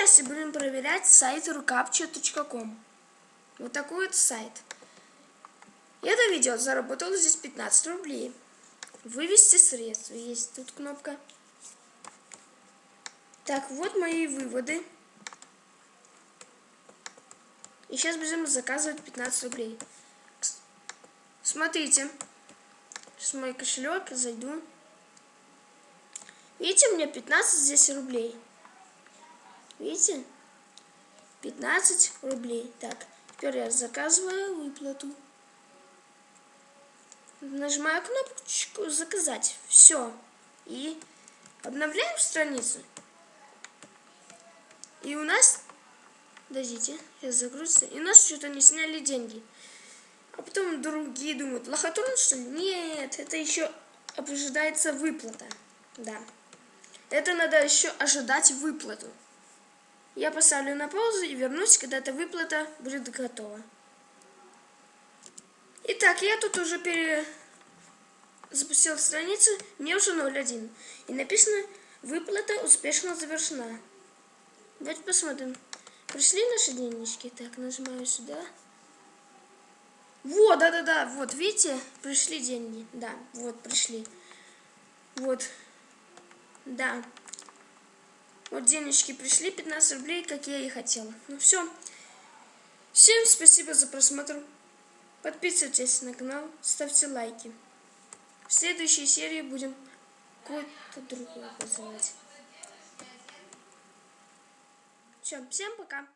В первой части будем проверять сайт rukapcha.com. Вот такой вот сайт. И это видео заработало здесь 15 рублей. Вывести средства. Есть тут кнопка. Так, вот мои выводы. И сейчас будем заказывать 15 рублей. Смотрите. Сейчас мой кошелек, зайду. Видите, у меня 15 здесь рублей. Видите? 15 рублей. Так, теперь я заказываю выплату. Нажимаю кнопочку «Заказать». Все. И обновляем страницу. И у нас... Подождите, сейчас загрузится. И у нас что-то не сняли деньги. А потом другие думают, лохотрон что ли? Нет, это еще ожидается выплата. Да. Это надо еще ожидать выплату. Я поставлю на паузу и вернусь, когда эта выплата будет готова. Итак, я тут уже пере... запустил страницу, мне уже 0.1. И написано, выплата успешно завершена. Давайте посмотрим. Пришли наши денежки. Так, нажимаю сюда. Вот, да-да-да, вот, видите, пришли деньги. Да, вот, пришли. Вот, да. Вот денежки пришли, 15 рублей, как я и хотела. Ну все. Всем спасибо за просмотр. Подписывайтесь на канал, ставьте лайки. В следующей серии будем какой-то другой вызывать. Все, всем пока.